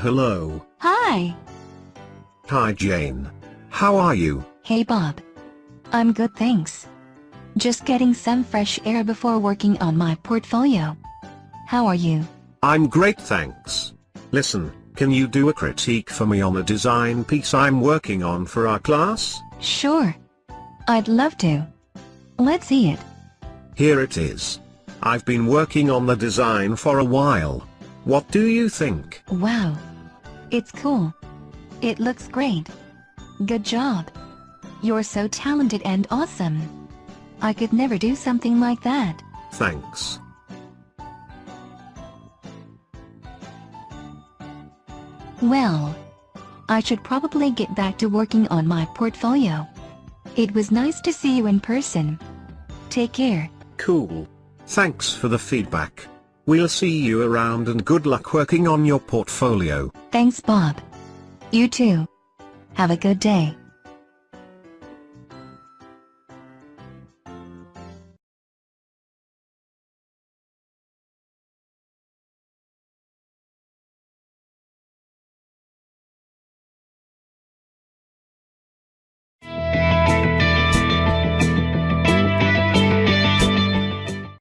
Hello. Hi. Hi Jane. How are you? Hey Bob. I'm good thanks. Just getting some fresh air before working on my portfolio. How are you? I'm great thanks. Listen, can you do a critique for me on a design piece I'm working on for our class? Sure. I'd love to. Let's see it. Here it is. I've been working on the design for a while. What do you think? Wow. It's cool. It looks great. Good job. You're so talented and awesome. I could never do something like that. Thanks. Well, I should probably get back to working on my portfolio. It was nice to see you in person. Take care. Cool. Thanks for the feedback. We'll see you around and good luck working on your portfolio. Thanks Bob. You too. Have a good day.